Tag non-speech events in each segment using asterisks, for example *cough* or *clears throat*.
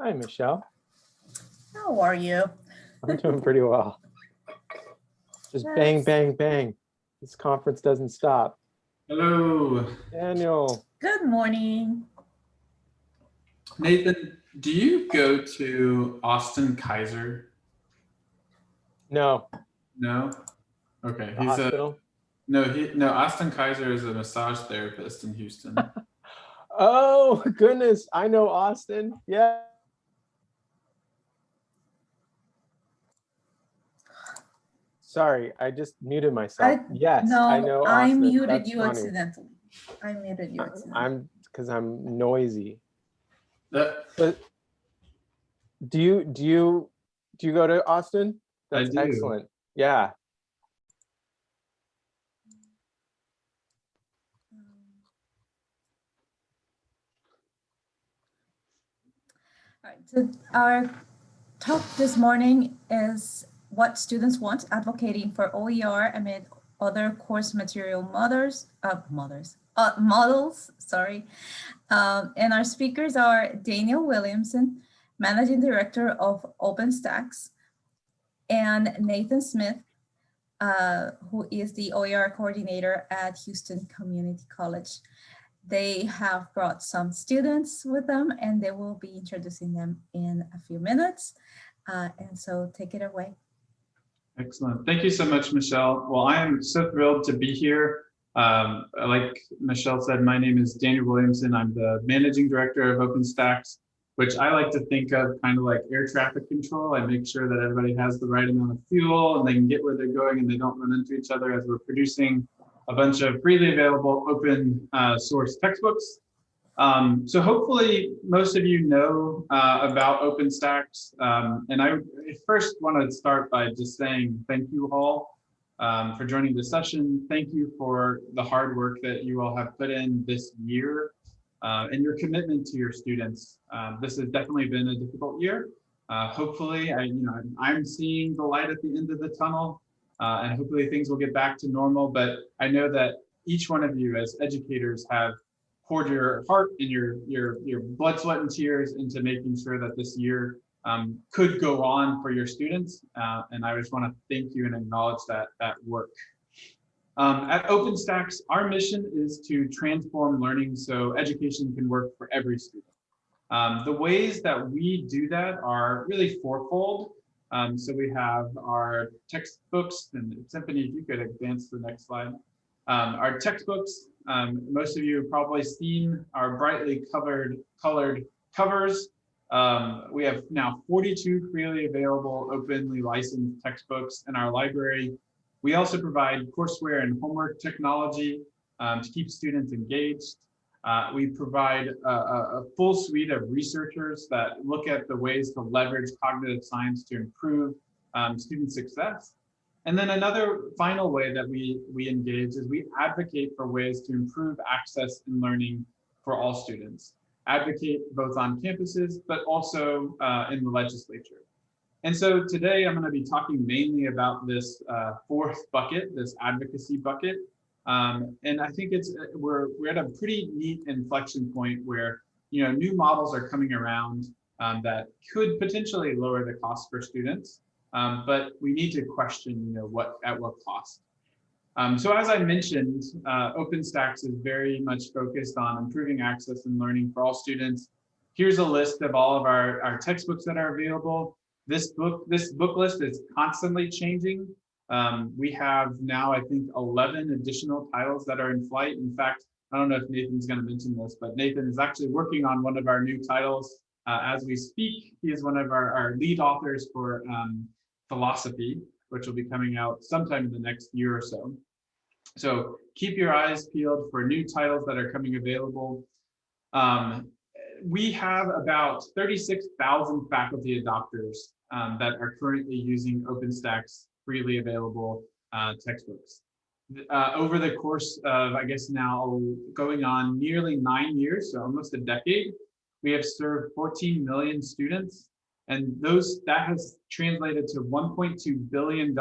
Hi, Michelle. How are you? I'm doing pretty well. Just bang, Yes. bang, bang. This conference doesn't stop. Hello. Daniel, Good morning. Nathan. Do you go to Austin Kaiser? no, No. Okay, the he's a hospital. no. He no. Austin Kaiser is a massage therapist in Houston. *laughs* Oh, goodness. I know Austin. Yeah. Sorry, I just muted myself. I- Yes, I know No, I Austin. muted That's you funny. accidentally. I muted you accidentally. I'm, because I'm noisy. that But do you, do you, do you go to Austin? I That's do. excellent. Yeah. All right, so our talk this morning is what students want, advocating for OER amid other course material mothers, uh, mothers, uh, models, sorry. Um, and our speakers are Daniel Williamson, Managing Director of OpenStax, and Nathan Smith, uh, who is the OER Coordinator at Houston Community College. They have brought some students with them and they will be introducing them in a few minutes. Uh, and so take it away. Excellent. Thank you so much, Michelle. Well, I am so thrilled to be here. Um, like Michelle said, my name is Daniel Williamson. I'm the managing director of OpenStax, which I like to think of kind of like air traffic control. I make sure that everybody has the right amount of fuel and they can get where they're going and they don't run into each other as we're producing a bunch of freely available open uh, source textbooks. Um, so hopefully most of you know uh, about OpenStax. Um, and I first want to start by just saying thank you all um, for joining the session. Thank you for the hard work that you all have put in this year uh, and your commitment to your students. Um, this has definitely been a difficult year. Uh, hopefully, I, you know, I'm- I'm seeing the light at the end of the tunnel, uh, and hopefully things will get back to normal. But I know that each one of you, as educators, have poured your heart and your your your blood, sweat, and tears into making sure that this year um, could go on for your students. Uh, and I just want to thank you and acknowledge that that work. Um, at OpenStax, our mission is to transform learning so education can work for every student. Um, the ways that we do that are really fourfold. Um, so we have our textbooks, and Symphony, if you could advance to the next slide. Um, our textbooks, um, most of you have probably seen our brightly covered, colored covers. Um, we have now 42 freely available, openly licensed textbooks in our library. We also provide courseware and homework technology um, to keep students engaged. Uh, we provide a, a, full suite of researchers that look at the ways to leverage cognitive science to improve um, student success. And then another final way that we, we engage is we advocate for ways to improve access and learning for all students. Advocate both on campuses, but also uh, in the legislature. And so today I'm going to be talking mainly about this uh, fourth bucket, this advocacy bucket. Um, and I think it's we're we're at a pretty neat inflection point where you know new models are coming around um, that could potentially lower the cost for students, um, but we need to question you know what at what cost. Um, so as I mentioned, uh, OpenStax is very much focused on improving access and learning for all students. Here's a list of all of our, our textbooks that are available. This book, this book list is constantly changing. Um, we have now, I think, 11 additional titles that are in flight. In fact, I don't know if Nathan's going to mention this, but Nathan is actually working on one of our new titles uh, as we speak. He is one of our, our lead authors for um, philosophy, which will be coming out sometime in the next year or so. So keep your eyes peeled for new titles that are coming available. Um, we have about 36,000 faculty adopters um, that are currently using OpenStax freely available uh, textbooks. Uh, over the course of, I guess now going on nearly nine years, so almost a decade, we have served 14 million students. And those that has translated to $1.2 billion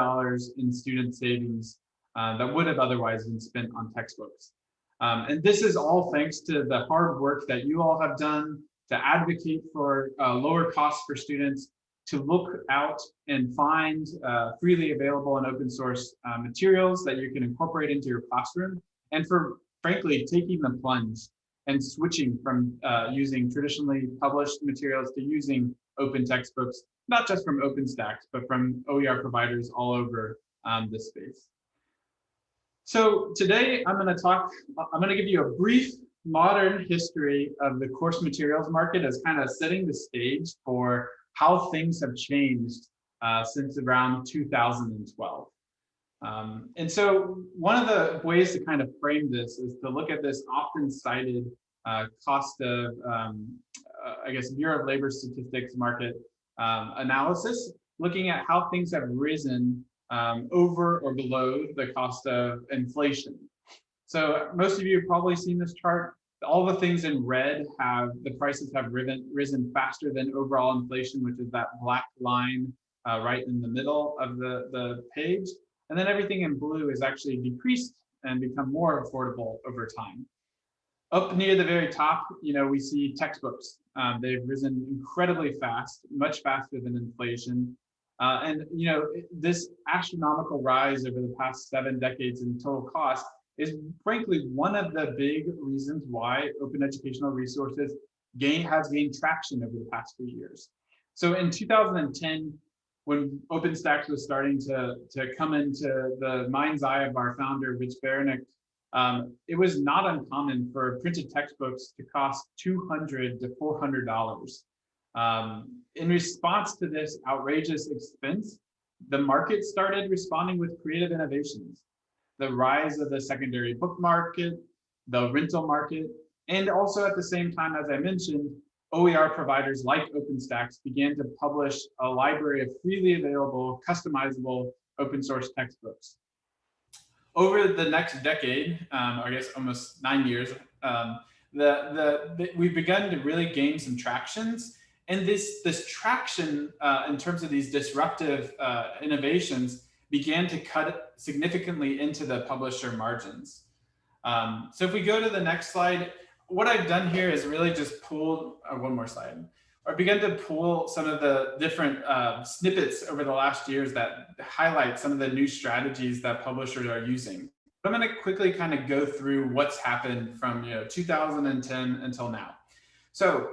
in student savings uh, that would have otherwise been spent on textbooks. Um, and this is all thanks to the hard work that you all have done to advocate for uh, lower costs for students, to look out and find uh, freely available and open source uh, materials that you can incorporate into your classroom, and for frankly taking the plunge and switching from uh, using traditionally published materials to using open textbooks, not just from OpenStax, but from OER providers all over um, this space. So today I'm going to talk, I'm going to give you a brief modern history of the course materials market as kind of setting the stage for how things have changed uh, since around 2012. Um, and so one of the ways to kind of frame this is to look at this often cited uh, cost of, um, I guess, Bureau of Labor Statistics market um, analysis, looking at how things have risen um, over or below the cost of inflation. So most of you have probably seen this chart. All the things in red have the prices have risen, risen faster than overall inflation, which is that black line uh, right in the middle of the, the page. And then everything in blue is actually decreased and become more affordable over time. Up near the very top, you know, we see textbooks. Um, they've risen incredibly fast, much faster than inflation. Uh, and, you know, this astronomical rise over the past seven decades in total cost is frankly one of the big reasons why open educational resources gain has gained traction over the past few years. So in 2010, when OpenStax was starting to, to come into the mind's eye of our founder, Rich Baraniuk, um, it was not uncommon for printed textbooks to cost 200 to $400. Um, in response to this outrageous expense, the market started responding with creative innovations. The rise of the secondary book market, the rental market, and also at the same time, as I mentioned, OER providers like OpenStax began to publish a library of freely available, customizable open source textbooks. Over the next decade, um, I guess almost nine years, um, the, the, the, we've begun to really gain some tractions. And this, this traction uh, in terms of these disruptive uh, innovations began to cut significantly into the publisher margins. Um, so if we go to the next slide, what I've done here is really just pulled, uh, one more slide, or begun to pull some of the different uh, snippets over the last years that highlight some of the new strategies that publishers are using. I'm going to quickly kind of go through what's happened from you know 2010 until now. So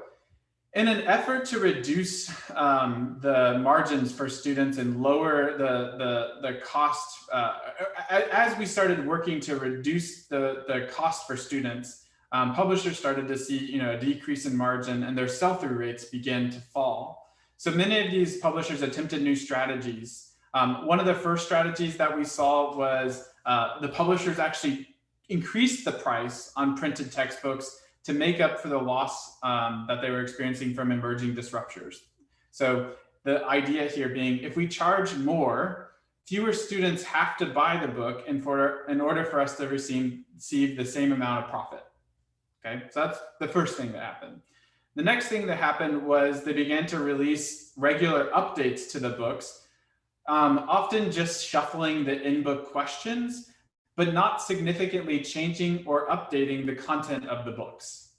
in an effort to reduce um, the margins for students and lower the, the, the cost, uh, as we started working to reduce the, the cost for students, um, publishers started to see you know, a decrease in margin and their sell-through rates began to fall. So many of these publishers attempted new strategies. Um, one of the first strategies that we saw was uh, the publishers actually increased the price on printed textbooks to make up for the loss um, that they were experiencing from emerging disruptors. So the idea here being if we charge more, fewer students have to buy the book in, for, in order for us to receive, receive the same amount of profit. Okay, so that's the first thing that happened. The next thing that happened was they began to release regular updates to the books, um, often just shuffling the in-book questions, but not significantly changing or updating the content of the books.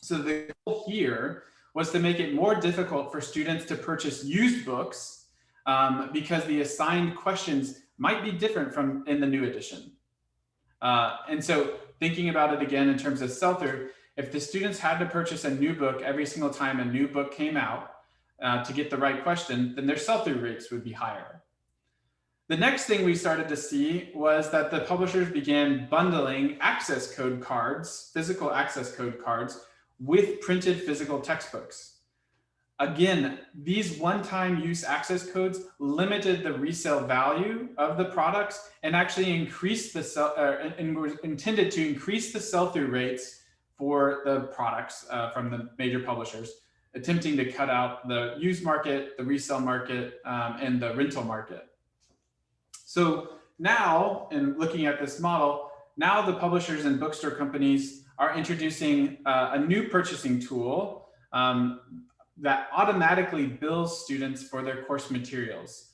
So the goal here was to make it more difficult for students to purchase used books um, because the assigned questions might be different from in the new edition. Uh, and so thinking about it again in terms of sell-through, if the students had to purchase a new book every single time a new book came out uh, to get the right question, then their sell-through rates would be higher. The next thing we started to see was that the publishers began bundling access code cards, physical access code cards, with printed physical textbooks. Again, these one-time use access codes limited the resale value of the products and actually increased the sell, uh, and intended to increase the sell-through rates for the products uh, from the major publishers, attempting to cut out the used market, the resale market, um, and the rental market. So now, in looking at this model, now the publishers and bookstore companies are introducing uh, a new purchasing tool um, that automatically bills students for their course materials.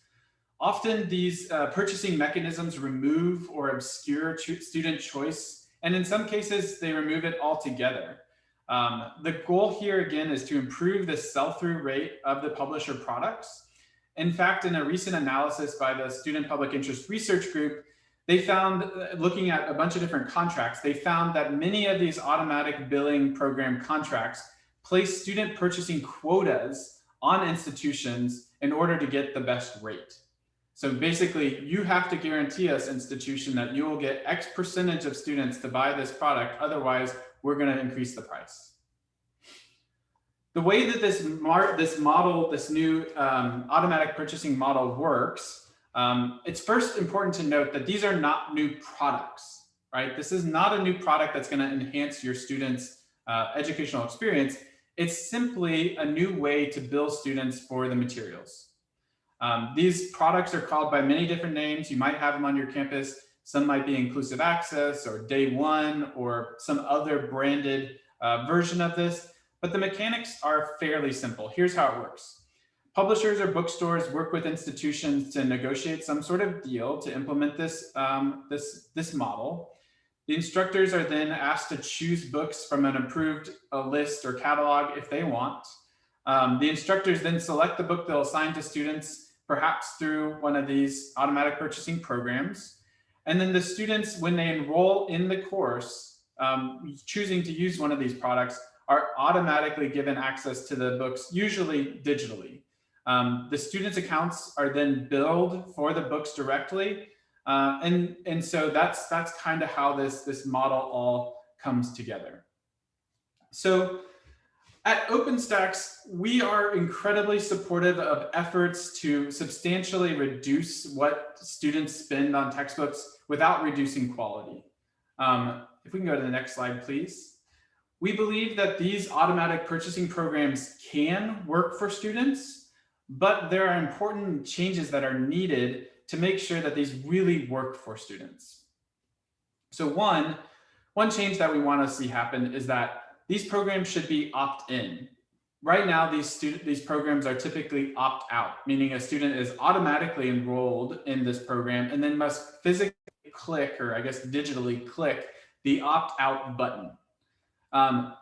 Often these uh, purchasing mechanisms remove or obscure student choice, and in some cases they remove it altogether. Um, the goal here again is to improve the sell-through rate of the publisher products. In fact, in a recent analysis by the Student Public Interest Research Group, they found, uh, looking at a bunch of different contracts, they found that many of these automatic billing program contracts place student purchasing quotas on institutions in order to get the best rate. So basically, you have to guarantee us, institution, that you will get X percentage of students to buy this product. Otherwise, we're going to increase the price. The way that this, this model, this new um, automatic purchasing model works, um, it's first important to note that these are not new products, right? This is not a new product that's going to enhance your students' uh, educational experience. It's simply a new way to bill students for the materials. Um, these products are called by many different names. You might have them on your campus. Some might be inclusive access or day one or some other branded uh, version of this, but the mechanics are fairly simple. Here's how it works. Publishers or bookstores work with institutions to negotiate some sort of deal to implement this, um, this, this model. The instructors are then asked to choose books from an approved uh, list or catalog if they want. Um, the instructors then select the book they'll assign to students, perhaps through one of these automatic purchasing programs. And then the students, when they enroll in the course, um, choosing to use one of these products, are automatically given access to the books, usually digitally. Um, the students' accounts are then billed for the books directly, uh, and, and so that's, that's kind of how this, this model all comes together. So at OpenStax, we are incredibly supportive of efforts to substantially reduce what students spend on textbooks without reducing quality. Um, if we can go to the next slide, please. We believe that these automatic purchasing programs can work for students, but there are important changes that are needed to make sure that these really work for students. So one, one change that we want to see happen is that these programs should be opt-in. Right now, these student these programs are typically opt-out, meaning a student is automatically enrolled in this program and then must physically click, or I guess digitally click, the opt-out button. Um,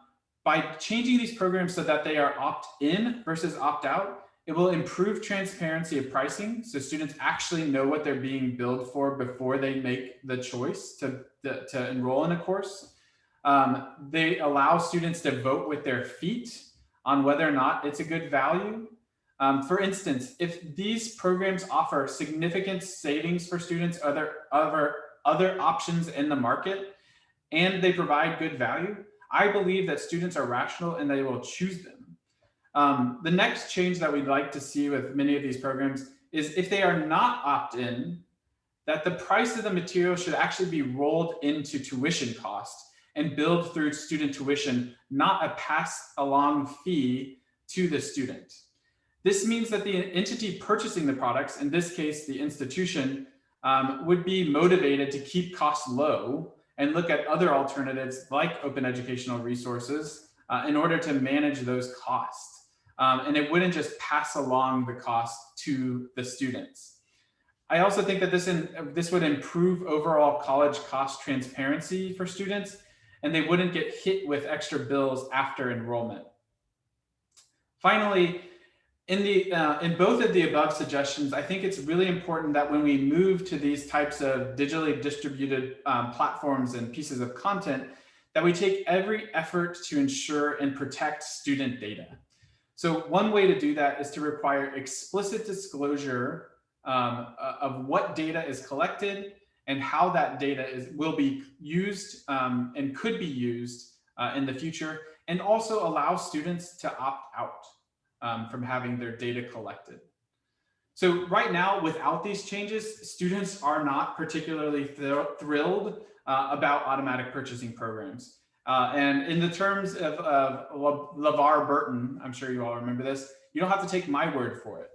by changing these programs so that they are opt-in versus opt-out, it will improve transparency of pricing so students actually know what they're being billed for before they make the choice to, to, enroll in a course. Um, they allow students to vote with their feet on whether or not it's a good value. Um, for instance, if these programs offer significant savings for students, other, other, other options in the market, and they provide good value, I believe that students are rational and they will choose them. Um, the next change that we'd like to see with many of these programs is if they are not opt-in, that the price of the material should actually be rolled into tuition cost and billed through student tuition, not a pass along fee to the student. This means that the entity purchasing the products, in this case, the institution, um, would be motivated to keep costs low and look at other alternatives like open educational resources uh, in order to manage those costs. Um, and it wouldn't just pass along the cost to the students. I also think that this, in, this would improve overall college cost transparency for students, and they wouldn't get hit with extra bills after enrollment. Finally, in, the, uh, in both of the above suggestions, I think it's really important that when we move to these types of digitally distributed um, platforms and pieces of content, that we take every effort to ensure and protect student data. So one way to do that is to require explicit disclosure um, of what data is collected and how that data is will be used um, and could be used uh, in the future, and also allow students to opt out um, from having their data collected. So right now, without these changes, students are not particularly thr thrilled uh, about automatic purchasing programs. Uh, and in the terms of, of LeVar Burton, I'm sure you all remember this, you don't have to take my word for it.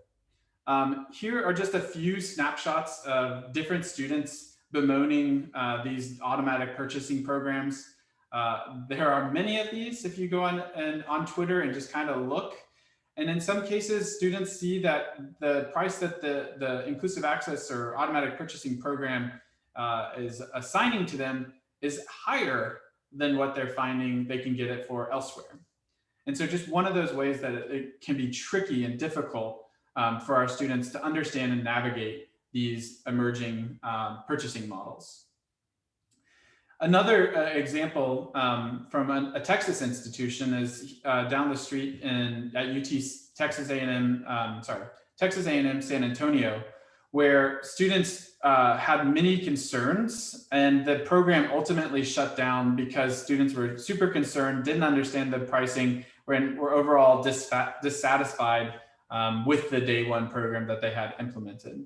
Um, here are just a few snapshots of different students bemoaning uh, these automatic purchasing programs. Uh, there are many of these if you go on, and, on Twitter and just kind of look. And in some cases, students see that the price that the, the inclusive access or automatic purchasing program uh, is assigning to them is higher than what they're finding they can get it for elsewhere. And so just one of those ways that it, can be tricky and difficult um, for our students to understand and navigate these emerging um, purchasing models. Another uh, example um, from a, a, Texas institution is uh, down the street in at UT Texas A&M, um, sorry, Texas A&M San Antonio, where students uh, had many concerns and the program ultimately shut down because students were super concerned, didn't understand the pricing, were, were overall dissatisfied um, with the day one program that they had implemented.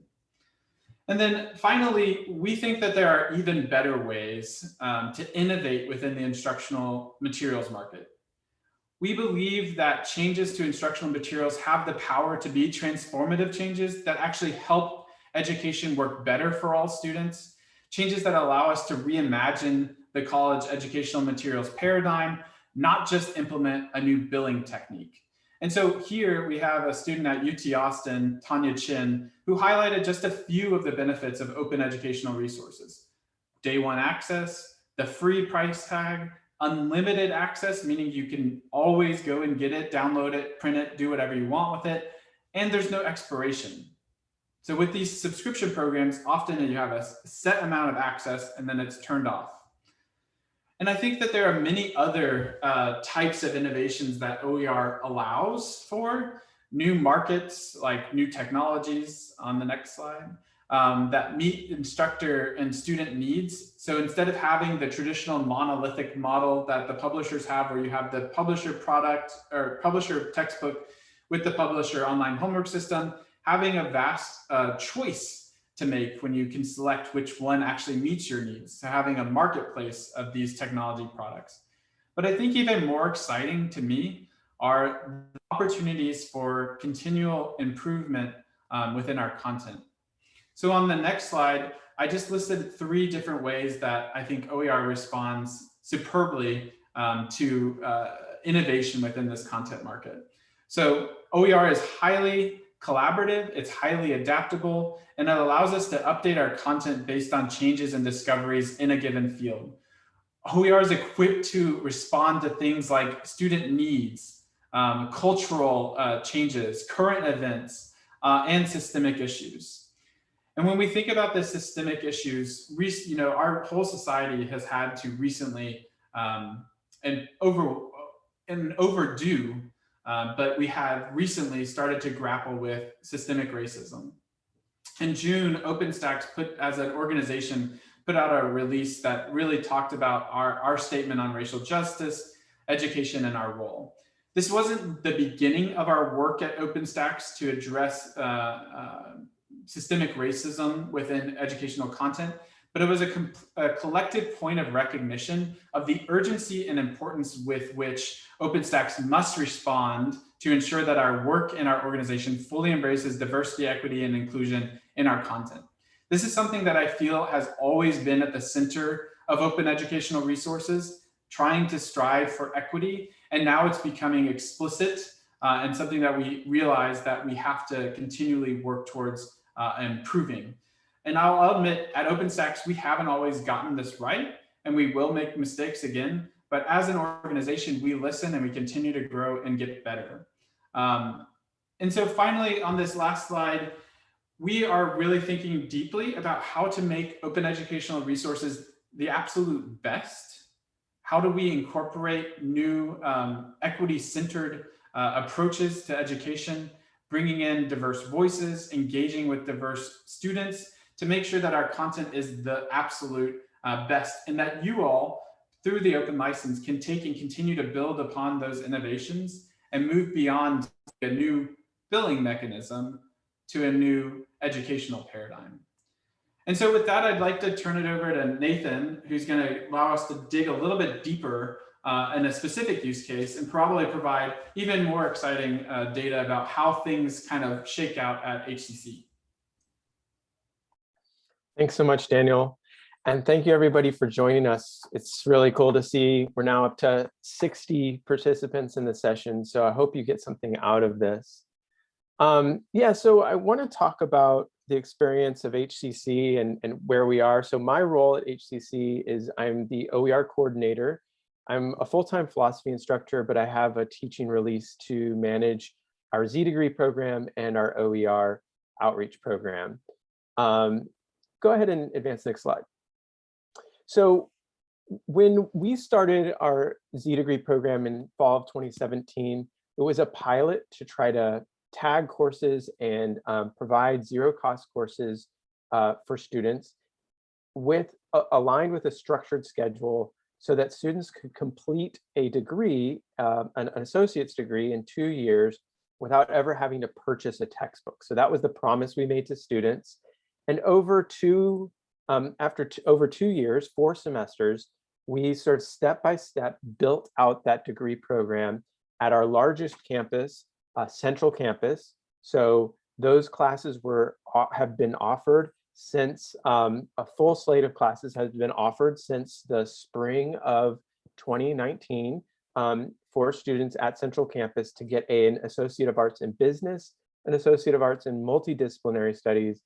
And then finally, we think that there are even better ways um, to innovate within the instructional materials market. We believe that changes to instructional materials have the power to be transformative changes that actually help education work better for all students, changes that allow us to reimagine the college educational materials paradigm, not just implement a new billing technique. And so here we have a student at UT Austin, Tanya Chin, who highlighted just a few of the benefits of open educational resources. Day one access, the free price tag, unlimited access, meaning you can always go and get it, download it, print it, do whatever you want with it. And there's no expiration. So with these subscription programs, often you have a set amount of access and then it's turned off. And I think that there are many other uh, types of innovations that OER allows for new markets, like new technologies on the next slide, um, that meet instructor and student needs. So instead of having the traditional monolithic model that the publishers have, where you have the publisher product or publisher textbook with the publisher online homework system, having a vast uh, choice to make when you can select which one actually meets your needs. So having a marketplace of these technology products. But I think even more exciting to me are opportunities for continual improvement um, within our content. So on the next slide, I just listed three different ways that I think OER responds superbly um, to uh, innovation within this content market. So OER is highly collaborative, it's highly adaptable, and it allows us to update our content based on changes and discoveries in a given field. OER is equipped to respond to things like student needs, um, cultural uh, changes, current events, uh, and systemic issues. And when we think about the systemic issues, you know, our whole society has had to recently um, and over and overdue um, but we have recently started to grapple with systemic racism. In June, OpenStax put as an organization put out a release that really talked about our, our statement on racial justice, education, and our role. This wasn't the beginning of our work at OpenStax to address uh, uh, systemic racism within educational content, but it was a, a, collective point of recognition of the urgency and importance with which OpenStax must respond to ensure that our work in our organization fully embraces diversity, equity, and inclusion in our content. This is something that I feel has always been at the center of open educational resources, trying to strive for equity, and now it's becoming explicit uh, and something that we realize that we have to continually work towards uh, improving. And I'll admit at OpenStax, we haven't always gotten this right and we will make mistakes again. But as an organization, we listen and we continue to grow and get better. Um, and so finally, on this last slide, we are really thinking deeply about how to make open educational resources the absolute best. How do we incorporate new um, equity-centered uh, approaches to education, bringing in diverse voices, engaging with diverse students, to make sure that our content is the absolute uh, best and that you all, through the open license, can take and continue to build upon those innovations and move beyond a new billing mechanism to a new educational paradigm. And so with that, I'd like to turn it over to Nathan, who's going to allow us to dig a little bit deeper uh, in a specific use case and probably provide even more exciting uh, data about how things kind of shake out at HCC. Thanks so much, Daniel. And thank you everybody for joining us. It's really cool to see we're now up to 60 participants in the session. So I hope you get something out of this. Um, yeah, so I want to talk about the experience of HCC and, and where we are. So my role at HCC is I'm the OER coordinator I'm a full-time philosophy instructor, but I have a teaching release to manage our Z degree program and our OER outreach program. Um, go ahead and advance the next slide. So when we started our Z degree program in fall of 2017, it was a pilot to try to tag courses and um, provide zero cost courses uh, for students with uh, aligned with a structured schedule so that students could complete a degree, uh, an, an associate's degree in two years without ever having to purchase a textbook. So that was the promise we made to students. And over two, um, after over two years, four semesters, we sort of step by step built out that degree program at our largest campus, uh, Central Campus. So those classes were have been offered since um, a full slate of classes has been offered since the spring of 2019 um, for students at Central Campus to get an Associate of Arts in Business, an Associate of Arts in Multidisciplinary Studies,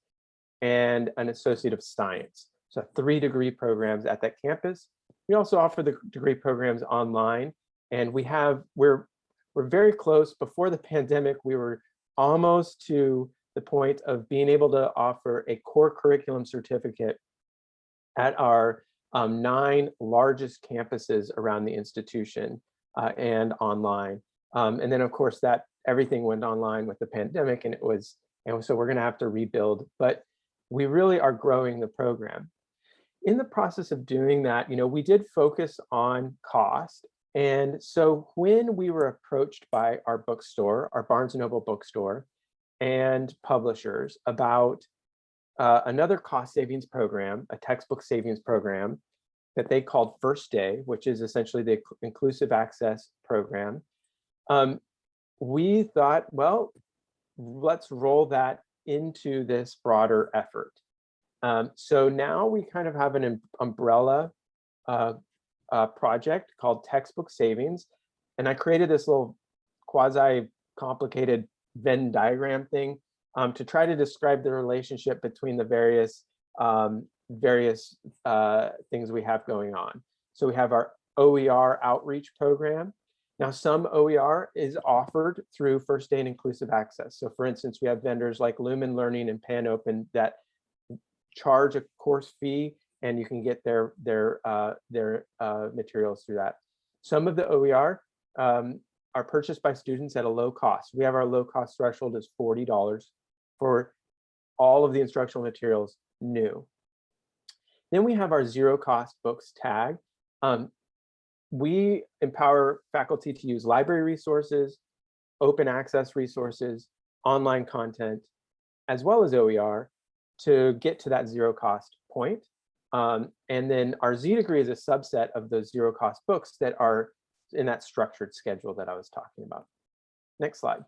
and an Associate of Science. So three degree programs at that campus. We also offer the degree programs online, and we have, we're, we're very close. Before the pandemic, we were almost to the point of being able to offer a core curriculum certificate at our um, nine largest campuses around the institution uh, and online. Um, and then of course that everything went online with the pandemic and it was, and so we're gonna have to rebuild, but we really are growing the program. In the process of doing that, you know, we did focus on cost. And so when we were approached by our bookstore, our Barnes & Noble bookstore, and publishers about uh, another cost savings program, a textbook savings program that they called First Day, which is essentially the inclusive access program. Um, we thought, well, let's roll that into this broader effort. Um, so now we kind of have an umbrella uh, uh, project called Textbook Savings. And I created this little quasi complicated Venn diagram thing um, to try to describe the relationship between the various um, various uh, things we have going on. So we have our OER outreach program. Now some OER is offered through First Day and Inclusive Access. So for instance, we have vendors like Lumen Learning and PanOpen that charge a course fee and you can get their their uh, their uh, materials through that. Some of the OER um, are purchased by students at a low cost. We have our low cost threshold is $40 for all of the instructional materials new. Then we have our zero cost books tag. Um, we empower faculty to use library resources, open access resources, online content, as well as OER to get to that zero cost point. Um, and then our Z degree is a subset of those zero cost books that are in that structured schedule that I was talking about. Next slide.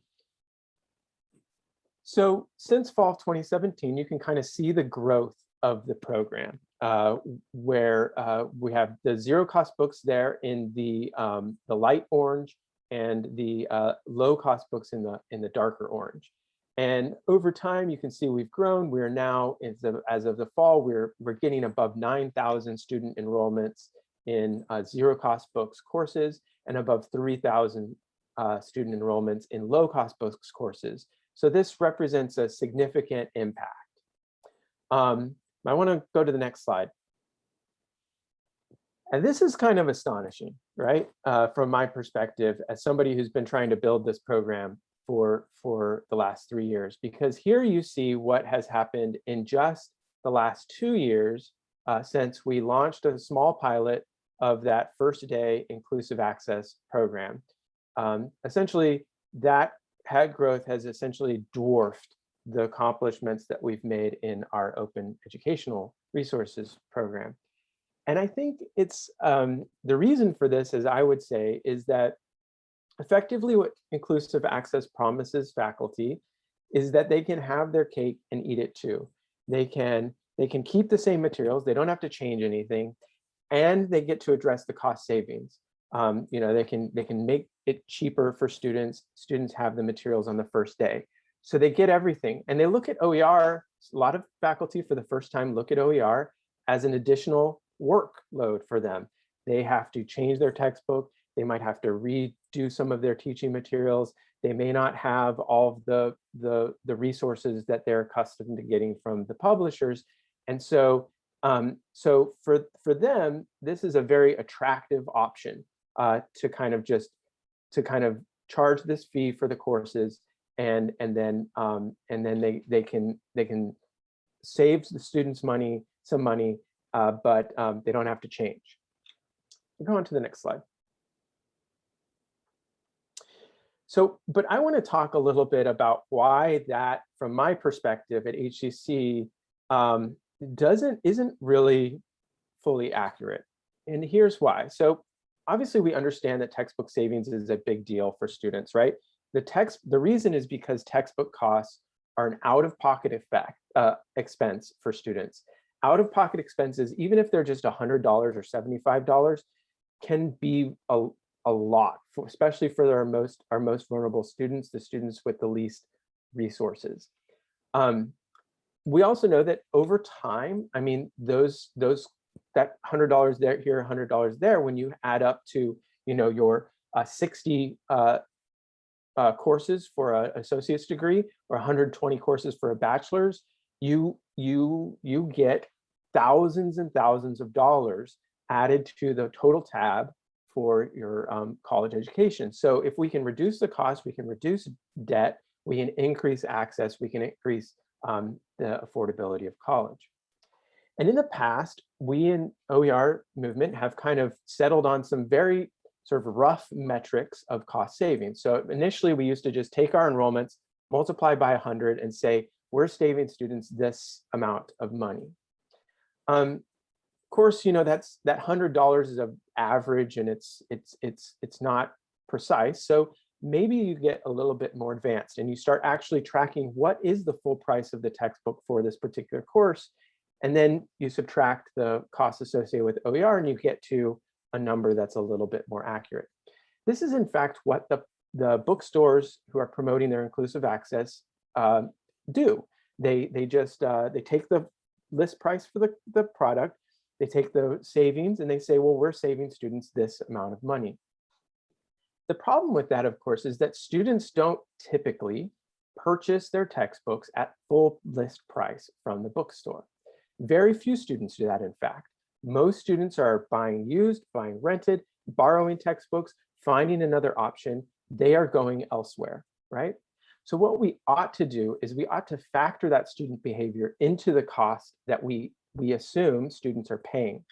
So since fall of 2017, you can kind of see the growth of the program uh, where uh, we have the zero cost books there in the, um, the light orange and the uh, low cost books in the, in the darker orange. And over time, you can see we've grown. We're now, as of, as of the fall, we're, we're getting above 9,000 student enrollments in uh, zero cost books courses and above 3,000 uh, student enrollments in low cost books courses. So this represents a significant impact. Um, I want to go to the next slide. And this is kind of astonishing, right? Uh, from my perspective, as somebody who's been trying to build this program for, for the last three years, because here you see what has happened in just the last two years uh, since we launched a small pilot of that first day inclusive access program. Um, essentially, that head growth has essentially dwarfed the accomplishments that we've made in our open educational resources program. And I think it's um, the reason for this, as I would say, is that effectively what inclusive access promises faculty is that they can have their cake and eat it too. They can, they can keep the same materials. They don't have to change anything and they get to address the cost savings. Um, you know, they can they can make it cheaper for students. Students have the materials on the first day. So they get everything and they look at OER. A lot of faculty for the first time look at OER as an additional workload for them. they have to change their textbook. They might have to redo some of their teaching materials. They may not have all of the, the, the resources that they're accustomed to getting from the publishers. And so, um, so for, for them, this is a very attractive option uh, to kind of just, to kind of charge this fee for the courses and, and then, um, and then they, they can, they can save the students money, some money, uh, but um, they don't have to change. We'll go on to the next slide. So, but I want to talk a little bit about why that, from my perspective at HCC, um, doesn't isn't really fully accurate. And here's why. So obviously we understand that textbook savings is a big deal for students, right? The text, the reason is because textbook costs are an out-of-pocket effect uh, expense for students. Out-of-pocket expenses, even if they're just $100 or $75, can be a, a lot, for, especially for our most, our most vulnerable students, the students with the least resources. Um, we also know that over time, I mean, those, those that $100 there, here, $100 there, when you add up to, you know, your uh, 60 uh, uh, courses for an associate's degree or 120 courses for a bachelor's, you, you, you get thousands and thousands of dollars added to the total tab for your um, college education. So if we can reduce the cost, we can reduce debt, we can increase access, we can increase um, the affordability of college. And in the past, we in OER movement have kind of settled on some very sort of rough metrics of cost savings. So initially we used to just take our enrollments, multiply by 100 and say, we're saving students this amount of money. Um, of course, you know, that's that $100 is an average and it's, it's, it's, it's not precise. So maybe you get a little bit more advanced and you start actually tracking what is the full price of the textbook for this particular course. And then you subtract the costs associated with OER and you get to a number that's a little bit more accurate. This is in fact what the, the bookstores who are promoting their inclusive access uh, do. They, they just, uh, they take the list price for the, the product, they take the savings and they say, well, we're saving students this amount of money. The problem with that, of course, is that students don't typically purchase their textbooks at full list price from the bookstore. Very few students do that, in fact. Most students are buying used, buying rented, borrowing textbooks, finding another option. They are going elsewhere, right? So what we ought to do is we ought to factor that student behavior into the cost that we, we assume students are paying.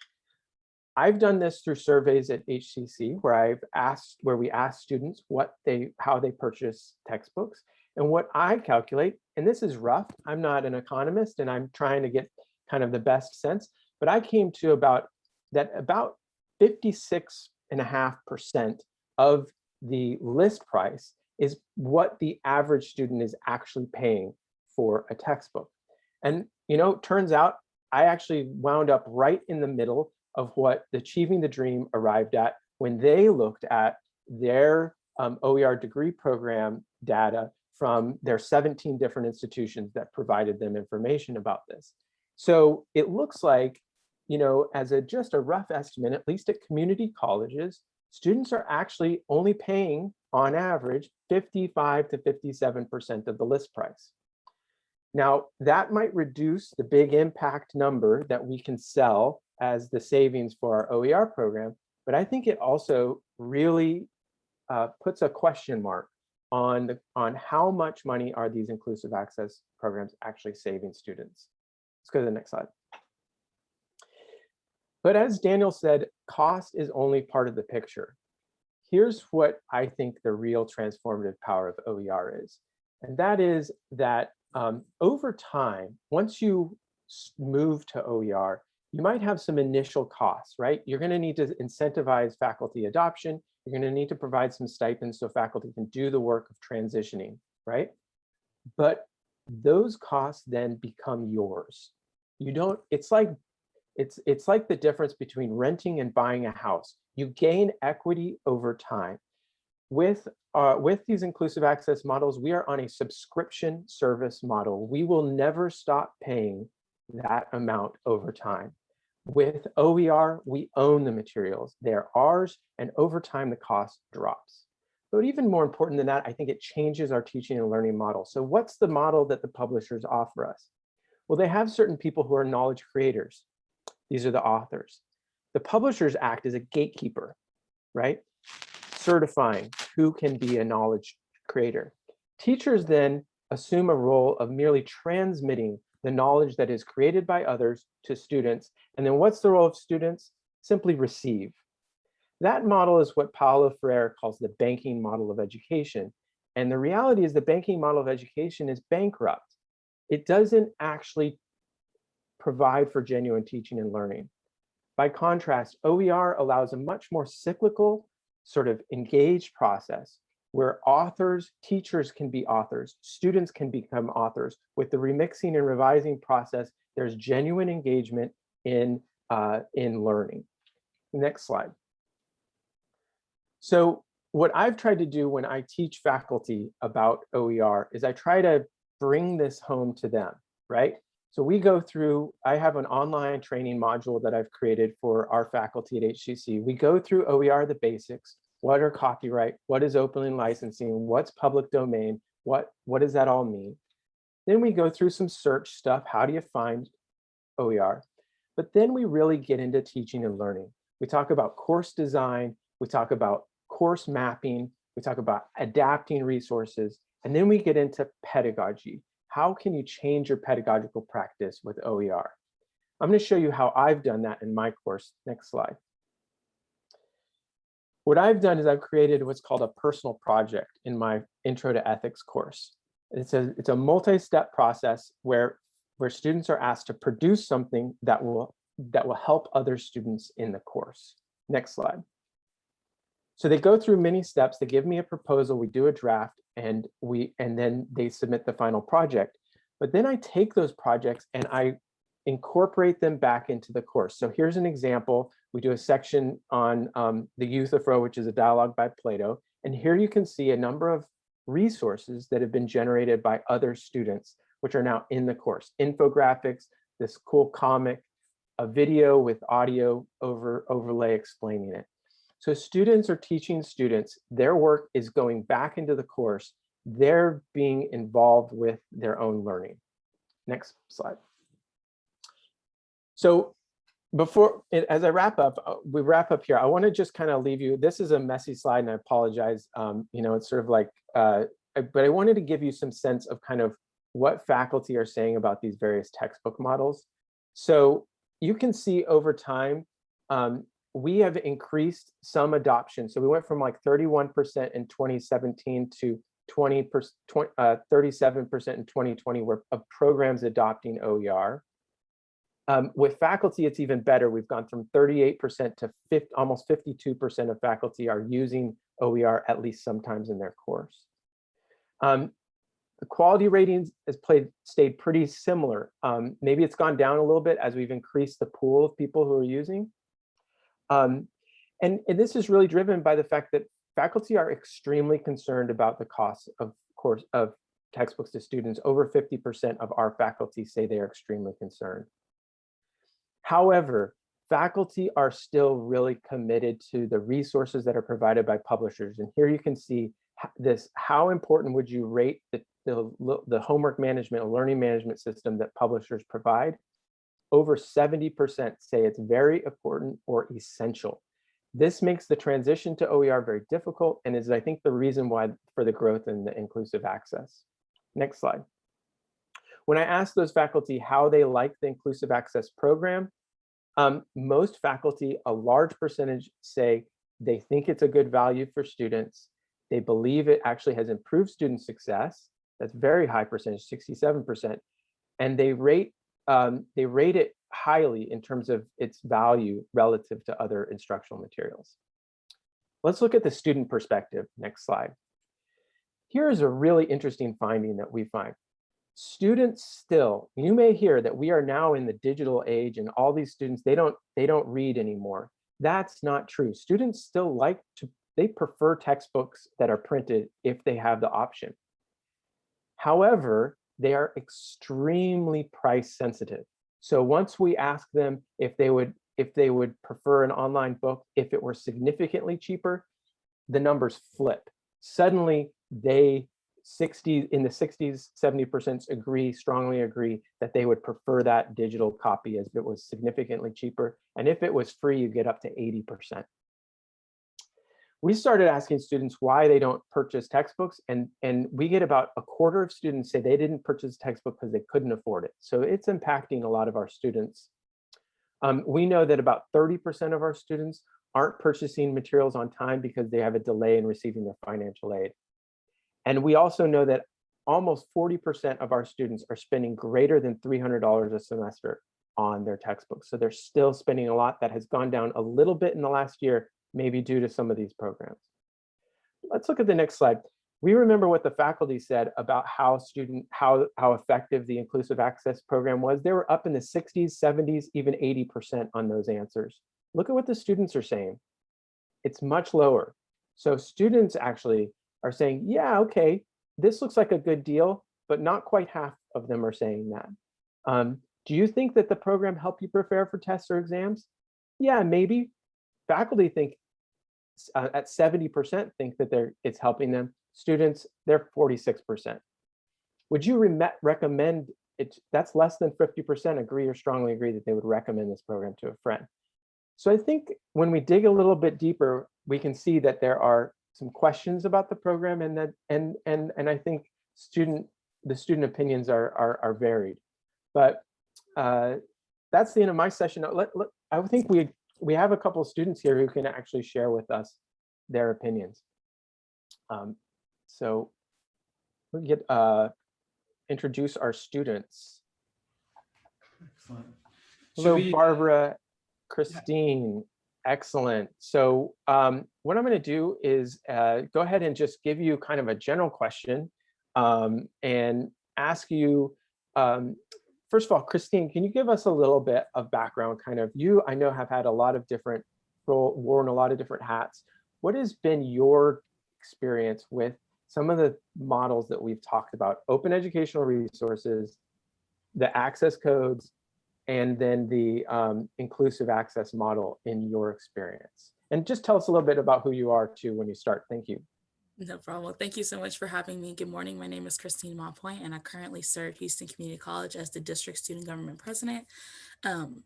I've done this through surveys at HCC where I've asked, where we ask students what they, how they purchase textbooks. And what I calculate, and this is rough, I'm not an economist and I'm trying to get kind of the best sense, but I came to about that about 56 and a half percent of the list price is what the average student is actually paying for a textbook. And, you know, turns out I actually wound up right in the middle of what Achieving the Dream arrived at when they looked at their um, OER degree program data from their 17 different institutions that provided them information about this. So it looks like, you know, as a just a rough estimate, at least at community colleges, students are actually only paying on average 55 to 57% of the list price. Now, that might reduce the big impact number that we can sell as the savings for our OER program, but I think it also really uh, puts a question mark on, the, on how much money are these inclusive access programs actually saving students. Let's go to the next slide. But as Daniel said, cost is only part of the picture. Here's what I think the real transformative power of OER is. And that is that um, over time, once you move to OER, you might have some initial costs, right? You're going to need to incentivize faculty adoption. You're going to need to provide some stipends so faculty can do the work of transitioning, right? But those costs then become yours. You don't, it's like, it's, it's like the difference between renting and buying a house. You gain equity over time. With, uh, with these inclusive access models, we are on a subscription service model. We will never stop paying that amount over time. With OER, we own the materials. They're ours, and over time, the cost drops. But even more important than that, I think it changes our teaching and learning model. So what's the model that the publishers offer us? Well, they have certain people who are knowledge creators. These are the authors. The publishers act as a gatekeeper, right? Certifying who can be a knowledge creator. Teachers then assume a role of merely transmitting the knowledge that is created by others to students. And then what's the role of students? Simply receive. That model is what Paulo Freire calls the banking model of education. And the reality is the banking model of education is bankrupt. It doesn't actually provide for genuine teaching and learning. By contrast, OER allows a much more cyclical, sort of engaged process where authors, teachers can be authors, students can become authors. With the remixing and revising process, there's genuine engagement in, uh, in learning. Next slide. So what I've tried to do when I teach faculty about OER is I try to bring this home to them, right? So we go through, I have an online training module that I've created for our faculty at HCC. We go through OER, the basics, what are copyright, what is open licensing, what's public domain, what, what does that all mean? Then we go through some search stuff, how do you find OER? But then we really get into teaching and learning. We talk about course design, we talk about course mapping, we talk about adapting resources, and then we get into pedagogy. How can you change your pedagogical practice with OER? I'm going to show you how I've done that in my course. Next slide. What I've done is I've created what's called a personal project in my Intro to Ethics course. It's a, it's a multi-step process where, where students are asked to produce something that will, that will help other students in the course. Next slide. So they go through many steps. They give me a proposal. We do a draft and we and then they submit the final project. But then I take those projects and I incorporate them back into the course. So here's an example. We do a section on um, the Euthyphro, which is a dialogue by Plato. And here you can see a number of resources that have been generated by other students, which are now in the course. Infographics, this cool comic, a video with audio over overlay explaining it. So students are teaching students, their work is going back into the course. They're being involved with their own learning. Next slide. So before, as I wrap up, uh, we wrap up here, I want to just kind of leave you, this is a messy slide and I apologize. Um, you know, it's sort of like, uh, but I wanted to give you some sense of kind of what faculty are saying about these various textbook models. So you can see over time, um, we have increased some adoption. So we went from like 31% in 2017 to 20 uh, 37% in 2020 where of programs adopting OER. Um, with faculty, it's even better. We've gone from 38% to 50, almost 52% of faculty are using OER at least sometimes in their course. Um, the quality ratings has played stayed pretty similar. Um, maybe it's gone down a little bit as we've increased the pool of people who are using. Um, and, and this is really driven by the fact that faculty are extremely concerned about the cost of course of textbooks to students. Over 50% of our faculty say they are extremely concerned. However, faculty are still really committed to the resources that are provided by publishers. And here you can see this, how important would you rate the, the, the homework management and learning management system that publishers provide? Over 70% say it's very important or essential. This makes the transition to OER very difficult and is, I think, the reason why for the growth in the inclusive access. Next slide. When I asked those faculty how they like the inclusive access program, um, most faculty, a large percentage say they think it's a good value for students. They believe it actually has improved student success. That's very high percentage, 67%. And they rate um, they rate it highly in terms of its value relative to other instructional materials. Let's look at the student perspective. Next slide. Here is a really interesting finding that we find students still, you may hear that we are now in the digital age and all these students, they don't, they don't read anymore. That's not true. Students still like to, they prefer textbooks that are printed if they have the option. However, they are extremely price sensitive. So once we ask them if they would if they would prefer an online book if it were significantly cheaper, the numbers flip. Suddenly they 60 in the 60s, 70% agree, strongly agree that they would prefer that digital copy as it was significantly cheaper. And if it was free, you get up to 80%. We started asking students why they don't purchase textbooks and, and we get about a quarter of students say they didn't purchase a textbook because they couldn't afford it. So it's impacting a lot of our students. Um, we know that about 30% of our students aren't purchasing materials on time because they have a delay in receiving their financial aid. And we also know that almost 40% of our students are spending greater than $300 a semester on their textbooks. So they're still spending a lot that has gone down a little bit in the last year, maybe due to some of these programs. Let's look at the next slide. We remember what the faculty said about how student, how, how effective the inclusive access program was. They were up in the 60s, 70s, even 80% on those answers. Look at what the students are saying. It's much lower. So students actually are saying, yeah, okay, this looks like a good deal, but not quite half of them are saying that. Um, do you think that the program helped you prepare for tests or exams? Yeah, maybe. Faculty think uh, at 70% think that they're it's helping them. Students, they're 46%. Would you re recommend it? That's less than 50% agree or strongly agree that they would recommend this program to a friend. So I think when we dig a little bit deeper, we can see that there are some questions about the program and that and and and I think student the student opinions are are, are varied. But uh, that's the end of my session. Let, let, I think we we have a couple of students here who can actually share with us their opinions. Um, so we get uh, introduce our students. Excellent. Hello, we- Barbara, Christine. Excellent. So um, what I'm going to do is uh, go ahead and just give you kind of a general question um, and ask you, um, first of all, Christine, can you give us a little bit of background kind of you, I know have had a lot of different role, worn a lot of different hats. What has been your experience with some of the models that we've talked about, open educational resources, the access codes, and then the um, inclusive access model in your experience. And just tell us a little bit about who you are too when you start. Thank you. No problem. Well, thank you so much for having me. Good morning. My name is Christine Montpoint, and I currently serve Houston Community College as the district student government president. Um,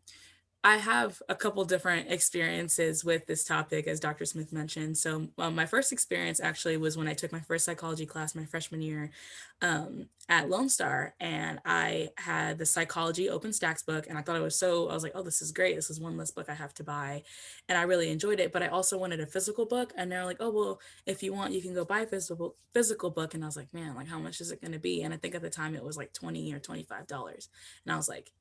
I have a couple different experiences with this topic, as Dr. Smith mentioned. So um, my first experience actually was when I took my first psychology class my freshman year um, at Lone Star, and I had the psychology OpenStax book, and I thought it was so, I was like, oh, this is great. This is one less book I have to buy. And I really enjoyed it, but I also wanted a physical book. And they're like, oh, well, if you want, you can go buy a physical, physical book. And I was like, man, like how much is it going to be? And I think at the time it was like 20 or $25. And I was like,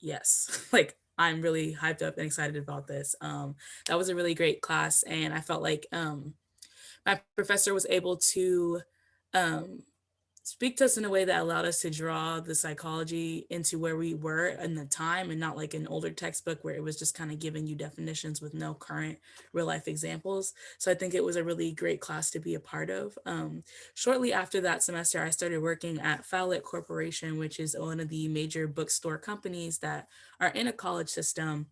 yes, *laughs* like I'm really hyped up and excited about this. Um, that was a really great class, and I felt like um, my professor was able to um, speak to us in a way that allowed us to draw the psychology into where we were in the time and not like an older textbook where it was just kind of giving you definitions with no current real life examples. So I think it was a really great class to be a part of. Um, shortly after that semester, I started working at Follett Corporation, which is one of the major bookstore companies that are in a college system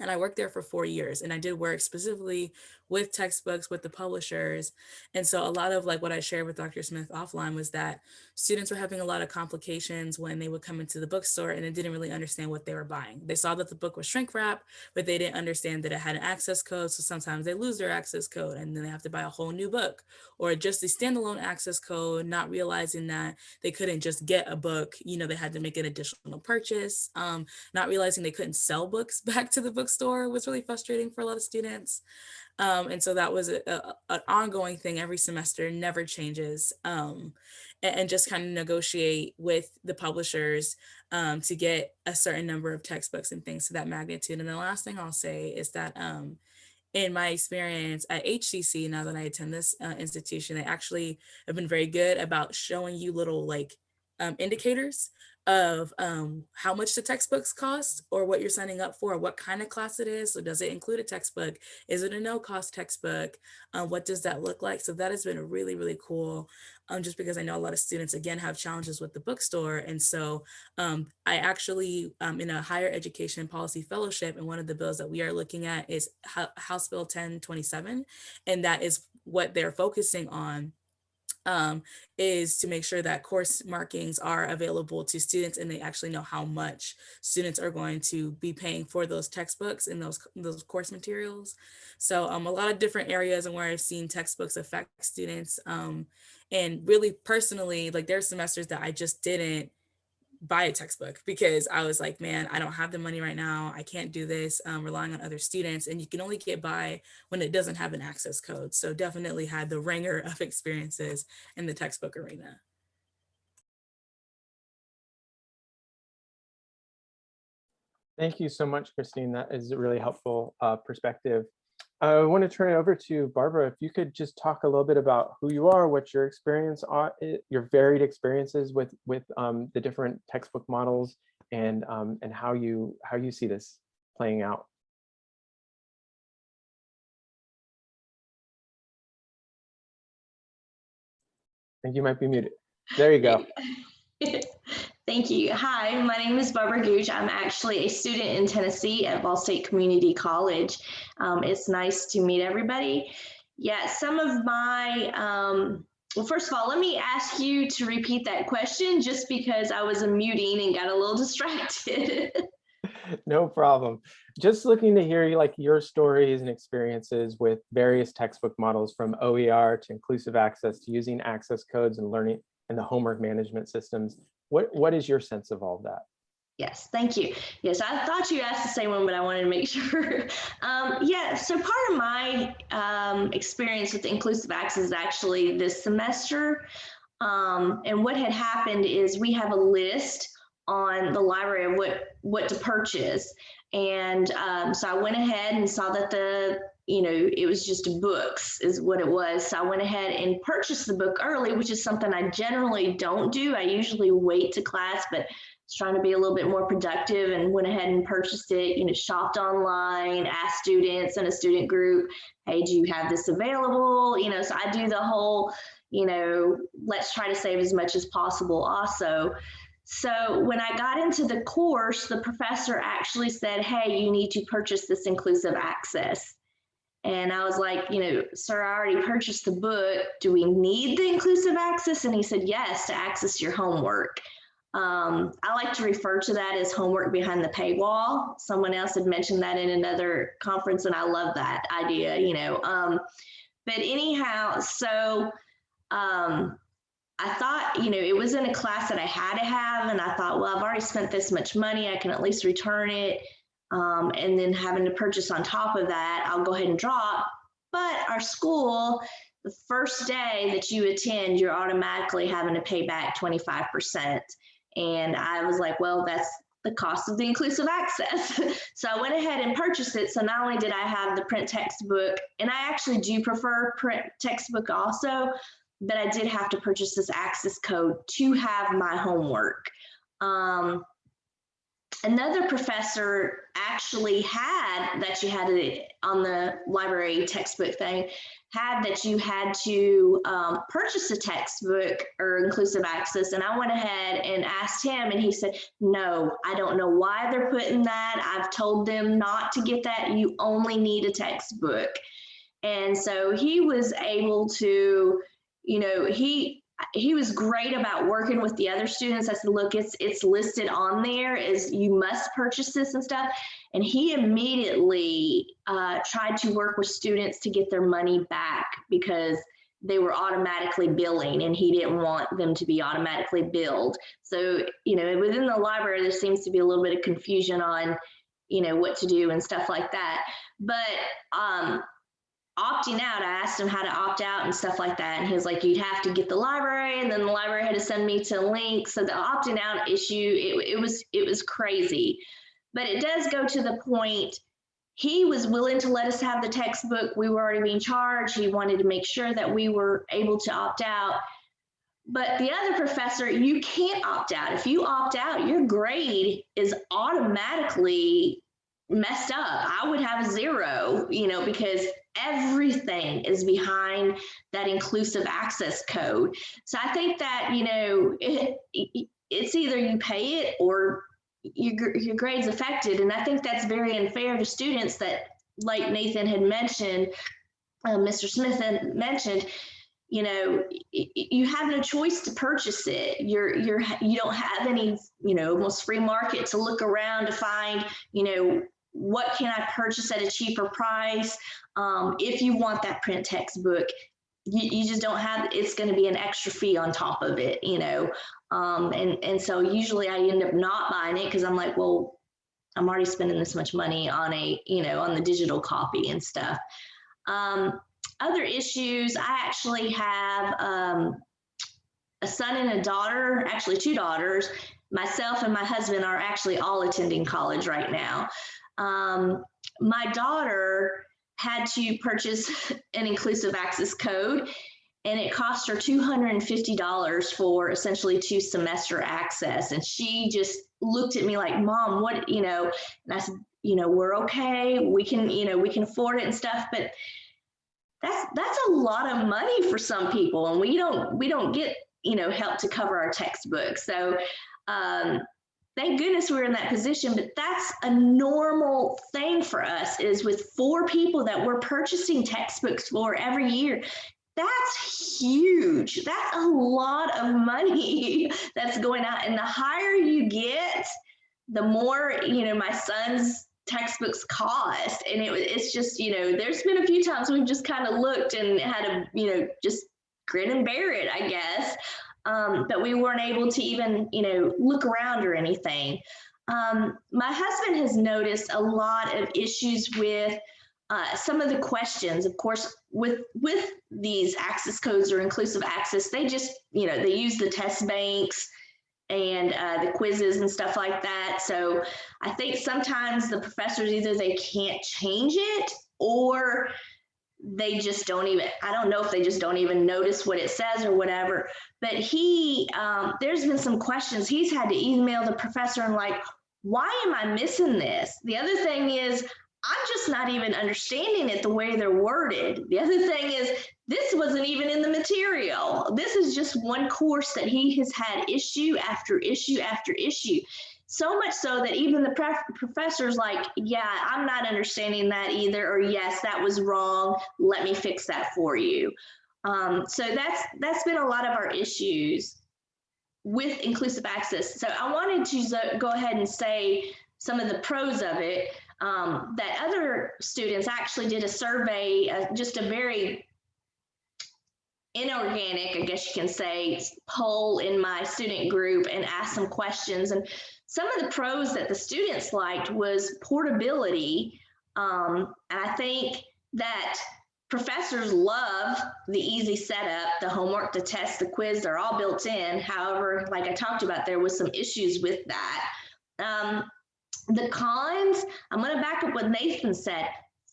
and I worked there for four years and I did work specifically with textbooks with the publishers. And so a lot of like what I shared with Dr. Smith offline was that students were having a lot of complications when they would come into the bookstore and they didn't really understand what they were buying. They saw that the book was shrink wrap, but they didn't understand that it had an access code. So sometimes they lose their access code and then they have to buy a whole new book or just the standalone access code, not realizing that they couldn't just get a book, you know, they had to make an additional purchase, um, not realizing they couldn't sell books *laughs* back to the bookstore was really frustrating for a lot of students. Um, and so that was a, a, an ongoing thing every semester, never changes. Um, and, and, just kind of negotiate with the publishers um, to get a certain number of textbooks and things to that magnitude. And the last thing I'll say is that um, in my experience at HCC, now that I attend this uh, institution, they actually have been very good about showing you little like um, indicators of um, how much the textbooks cost or what you're signing up for, what kind of class it is. So does it include a textbook? Is it a no cost textbook? Um, what does that look like? So that has been really, really cool. Um, just because I know a lot of students, again, have challenges with the bookstore. And so um, I actually, um, in a higher education policy fellowship, and one of the bills that we are looking at is House Bill 1027. And that is what they're focusing on um, is to make sure that course markings are available to students and they actually know how much students are going to be paying for those textbooks and those, those course materials. So um, a lot of different areas and where I've seen textbooks affect students. Um, and really personally, like there are semesters that I just didn't buy a textbook because I was like, man, I don't have the money right now. I can't do this um, relying on other students. And you can only get by when it doesn't have an access code. So definitely had the ringer of *laughs* experiences in the textbook arena. Thank you so much, Christine. That is a really helpful uh, perspective. I want to turn it over to Barbara. If you could just talk a little bit about who you are, what your experience are, eh, your varied experiences with with um, the different textbook models, and um, and how you how you see this playing out. I think you might be muted. There you go. *laughs* Thank you. Hi, my name is Barbara Gooch. I'm actually a student in Tennessee at Vol State Community College. Um, it's nice to meet everybody. Yeah, some of my, um, well, first of all, let me ask you to repeat that question just because I was muting and got a little *laughs* distracted. no problem. Just looking to hear like your stories and experiences with various textbook models from OER to inclusive access to using access codes and learning and the homework management systems what, what is your sense of all that? Yes, thank you. Yes, I thought you asked the same one, but I wanted to make *laughs* sure. um, yeah, so part of my um, experience with inclusive access is actually this semester. Um, and what had happened is we have a list on the library of what, what to purchase. And um, so I went ahead and saw that the you know, it was just books is what it was. So I went ahead and purchased the book early, which is something I generally don't do. I usually wait to class, but was trying to be a little bit more productive and went ahead and purchased it, you know, shopped online, asked students in a student group, hey, do you have this available? You know, so I do the whole, you know, let's try to save as much as possible also. So when I got into the course, the professor actually said, hey, you need to purchase this inclusive access. And I was like, you know, sir, I already purchased the book. Do we need the inclusive access? And he said, yes, to access your homework. Um, I like to refer to that as homework behind the paywall. Someone else had mentioned that in another conference, and I love that idea, you know. Um, but anyhow, so um, I thought, you know, it was in a class that I had to have, and I thought, well, I've already spent this much money, I can at least return it um, and then having to purchase on top of that, I'll go ahead and drop. But our school, the first day that you attend, you're automatically having to pay back 25%. And I was like, well, that's the cost of the inclusive access. *laughs* so I went ahead and purchased it. So not only did I have the print textbook, and I actually do prefer print textbook also, but I did have to purchase this access code to have my homework. Um, another professor actually had that you had it on the library textbook thing had that you had to um, purchase a textbook or inclusive access. And i went ahead and asked him and he said no i don't know why they're putting that. I've told them not to get that. You only need a textbook. And so he was able to you know he he was great about working with the other students. I said, look, it's it's listed on there is you must purchase this and stuff. And he immediately uh, tried to work with students to get their money back because they were automatically billing and he didn't want them to be automatically billed. So, you know, within the library, there seems to be a little bit of confusion on, you know, what to do and stuff like that. But um, opting out, I asked him how to opt out and stuff like that. And he was like, you'd have to get the library and then the library had to send me to a link. So the opting out issue, it, it was it was crazy. But it does go to the point he was willing to let us have the textbook. We were already being charged. He wanted to make sure that we were able to opt out. but the other professor, you can't opt out. If you opt out, your grade is automatically messed up. I would have a zero, you know, because everything is behind that inclusive access code. So I think that, you know, it, it, it's either you pay it or your, your grade's affected. And I think that's very unfair to students that, like Nathan had mentioned, uh, Mr. Smith had mentioned, you know, you have no choice to purchase it. You're you're you don't have any, you know, almost free market to look around to find, you know, what can I purchase at a cheaper price? Um, if you want that print textbook, you, you just don't have, it's going to be an extra fee on top of it, you know? Um, and, and so usually I end up not buying it because I'm like, well, I'm already spending this much money on a, you know, on the digital copy and stuff. Um, other issues, I actually have um, a son and a daughter, actually two daughters. Myself and my husband are actually all attending college right now. Um, my daughter had to purchase *laughs* an inclusive access code and it cost her $250 for essentially two semester access. And she just looked at me like, mom, what, you know, and I said, you know, we're okay. We can, you know, we can afford it and stuff, but that's, that's a lot of money for some people. And we don't, we don't get, you know, help to cover our textbooks. So, um, thank goodness we're in that position, but that's a normal thing for us is with four people that we're purchasing textbooks for every year. That's huge. That's a lot of money *laughs* that's going out. And the higher you get, the more, you know, my son's textbooks cost. And it, it's just, you know, there's been a few times we've just kind of looked and had a, you know, just grin and bear it, I guess um, but we weren't able to even, you know, look around or anything. Um, my husband has noticed a lot of issues with uh, some of the questions, of course, with with these access codes or inclusive access, they just, you know, they use the test banks and uh, the quizzes and stuff like that. So I think sometimes the professors either they can't change it or they just don't even i don't know if they just don't even notice what it says or whatever but he um, there's been some questions he's had to email the professor and like why am i missing this? The other thing is i'm just not even understanding it the way they're worded. The other thing is this wasn't even in the material. This is just one course that he has had issue after issue after issue so much so that even the professor's like, yeah, I'm not understanding that either, or yes, that was wrong. Let me fix that for you. Um, so that's that's been a lot of our issues with inclusive access. So I wanted to go ahead and say some of the pros of it. Um, that other students actually did a survey, uh, just a very inorganic, I guess you can say, poll in my student group and asked some questions. And some of the pros that the students liked was portability. Um, and I think that professors love the easy setup, the homework, the test, the quiz, they're all built in. However, like I talked about, there was some issues with that. Um, the cons, I'm gonna back up what Nathan said,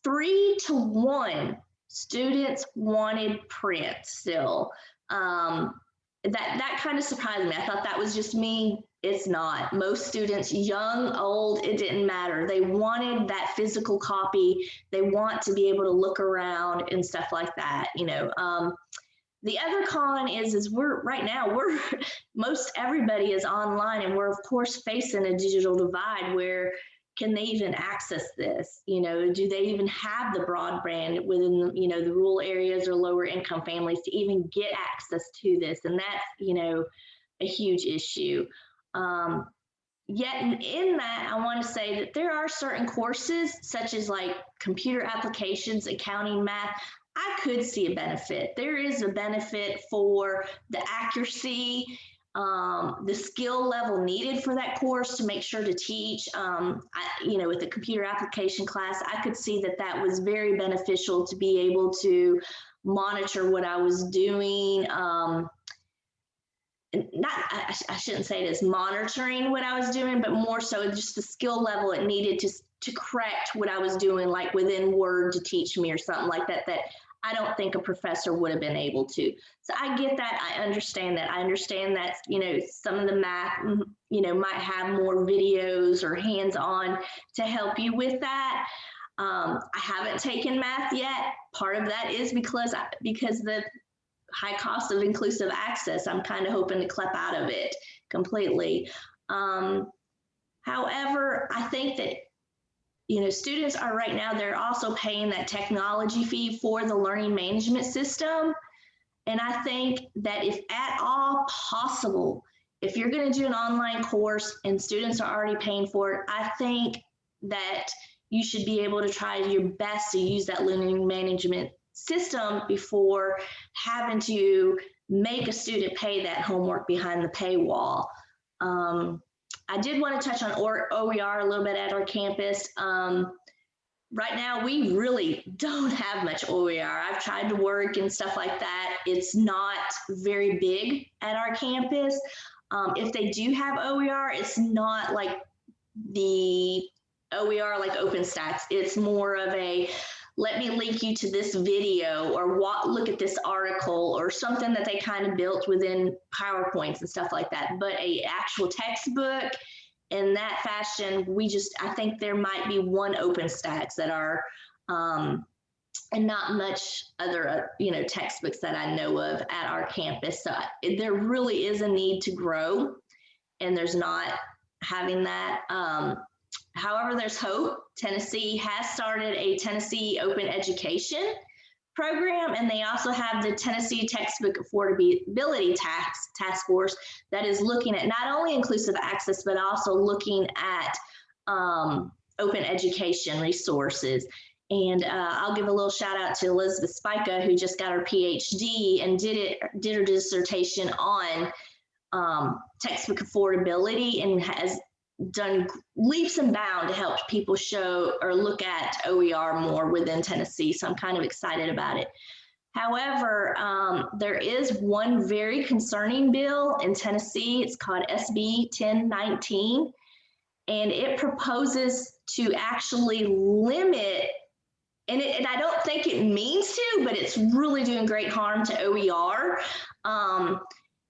three to one students wanted print still. Um, that, that kind of surprised me. I thought that was just me it's not. Most students, young, old, it didn't matter. They wanted that physical copy. They want to be able to look around and stuff like that, you know. Um, the other con is, is we're right now, we're *laughs* most everybody is online and we're of course facing a digital divide where can they even access this? You know, do they even have the broadband within, you know, the rural areas or lower income families to even get access to this? And that's, you know, a huge issue. Um, yet in, in that, I want to say that there are certain courses such as like computer applications, accounting, math. I could see a benefit. There is a benefit for the accuracy, um, the skill level needed for that course to make sure to teach. Um, I, you know, with the computer application class, I could see that that was very beneficial to be able to monitor what I was doing. Um, not I, I, shouldn't say it as monitoring what I was doing, but more so just the skill level it needed to to correct what I was doing, like within Word to teach me or something like that. That I don't think a professor would have been able to. So I get that. I understand that. I understand that, you know, some of the math, mm, you know, might have more videos or hands-on to help you with that. Um, I haven't taken math yet. Part of that is because I, because the high cost of inclusive access, I'm kind of hoping to CLEP out of it completely. Um, however, I think that you know, students are right now, they're also paying that technology fee for the learning management system. And I think that if at all possible, if you're going to do an online course and students are already paying for it, I think that you should be able to try your best to use that learning management system before having to make a student pay that homework behind the paywall. Um, I did want to touch on OER a little bit at our campus. Um, right now, we really don't have much OER. I've tried to work and stuff like that. It's not very big at our campus. Um, if they do have OER, it's not like the OER like OpenStax. It's more of a let me link you to this video or what, look at this article or something that they kind of built within PowerPoints and stuff like that. But a actual textbook in that fashion, we just, I think there might be one OpenStax that are, um, and not much other, uh, you know, textbooks that I know of at our campus. So there really is a need to grow and there's not having that. Um, However, there's hope. Tennessee has started a Tennessee Open Education program, and they also have the Tennessee Textbook Affordability Tax Task Force that is looking at not only inclusive access, but also looking at um, open education resources. And uh, I'll give a little shout out to Elizabeth Spica, who just got her PhD and did it did her dissertation on um, textbook affordability and has done leaps and bounds to help people show or look at OER more within Tennessee. So I'm kind of excited about it. However, um, there is one very concerning bill in Tennessee. It's called SB 1019, and it proposes to actually limit, and, it, and I don't think it means to, but it's really doing great harm to OER. Um,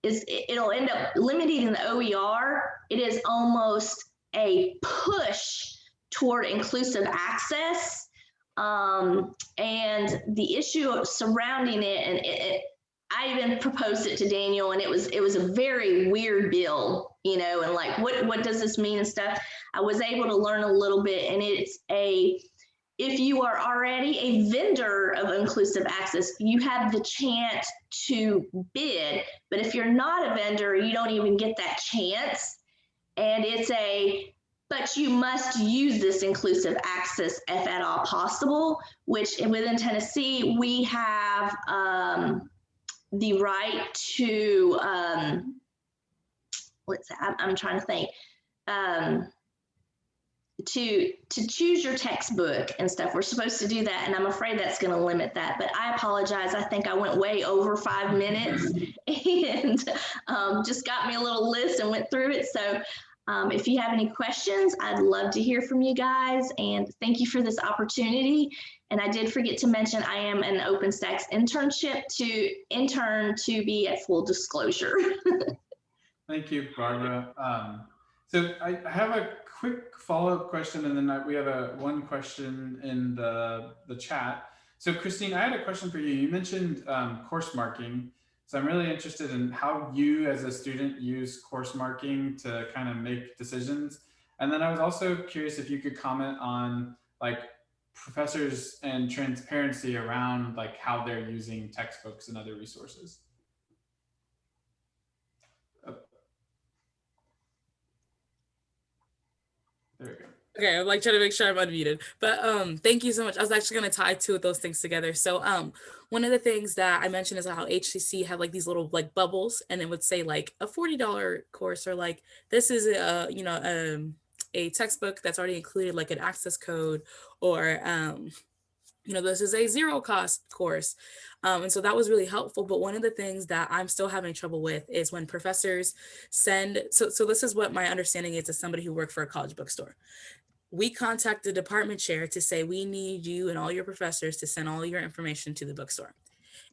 is it'll end up limiting the OER. It is almost a push toward inclusive access. Um, and the issue surrounding it, and it, it, I even proposed it to Daniel, and it was it was a very weird bill, you know, and like what what does this mean and stuff. I was able to learn a little bit, and it's a if you are already a vendor of inclusive access, you have the chance to bid. But if you're not a vendor, you don't even get that chance. And it's a, but you must use this inclusive access if at all possible, which within Tennessee, we have um, the right to, um, let's, I'm, I'm trying to think. Um, to to choose your textbook and stuff. We're supposed to do that, and I'm afraid that's going to limit that. But I apologize. I think I went way over five minutes, *laughs* and um, just got me a little list and went through it. So. Um, if you have any questions, I'd love to hear from you guys and thank you for this opportunity. And I did forget to mention I am an OpenStax internship to intern to be at full disclosure. *laughs* thank you, Barbara. Um, so I have a quick follow-up question, and then we have a one question in the the chat. So Christine, I had a question for you. You mentioned um, course marking. So I'm really interested in how you as a student use course marking to kind of make decisions. And then I was also curious if you could comment on like professors and transparency around like how they're using textbooks and other resources. Okay, I'm like trying to make sure I'm unmuted. But um, thank you so much. I was actually going to tie two of those things together. So um, one of the things that I mentioned is how HCC had like these little like bubbles, and it would say like a forty dollar course or like this is a you know um, a textbook that's already included like an access code or um, you know, this is a zero cost course. Um, and so that was really helpful. But one of the things that I'm still having trouble with is when professors send, so, so this is what my understanding is as somebody who worked for a college bookstore. we contact the department chair to say, we need you and all your professors to send all your information to the bookstore.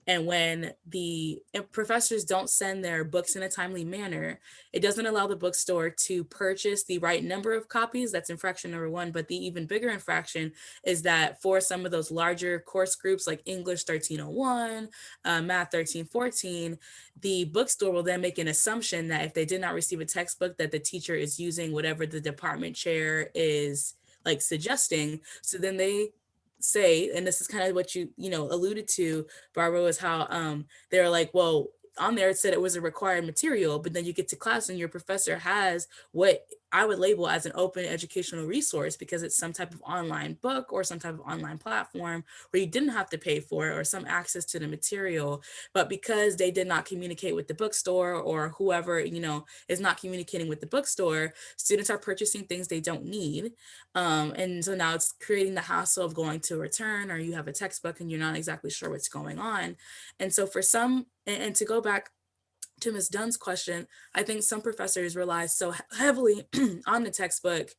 And when the uh, professors don't send their books in a timely manner, it doesn't allow the bookstore to purchase the right number of copies. That's infraction number one. But the even bigger infraction is that for some of those larger course groups like English 1301, uh, Math 1314, the bookstore will then make an assumption that if they did not receive a textbook, that the teacher is using whatever the department chair is like suggesting. So then they say, and this is kind of what you, you know, alluded to, Barbara, was how um, they're like, well, on there it said it was a required material, but then you get to class and your professor has what I would label as an open educational resource because it's some type of online book or some type of online platform where you didn't have to pay for it or some access to the material. But because they did not communicate with the bookstore or whoever, you know, is not communicating with the bookstore, students are purchasing things they don't need. Um, and so now it's creating the hassle of going to return or you have a textbook and you're not exactly sure what's going on. And so for some, and, and to go back to Ms. Dunn's question, I think some professors rely so heavily *clears throat* on the textbook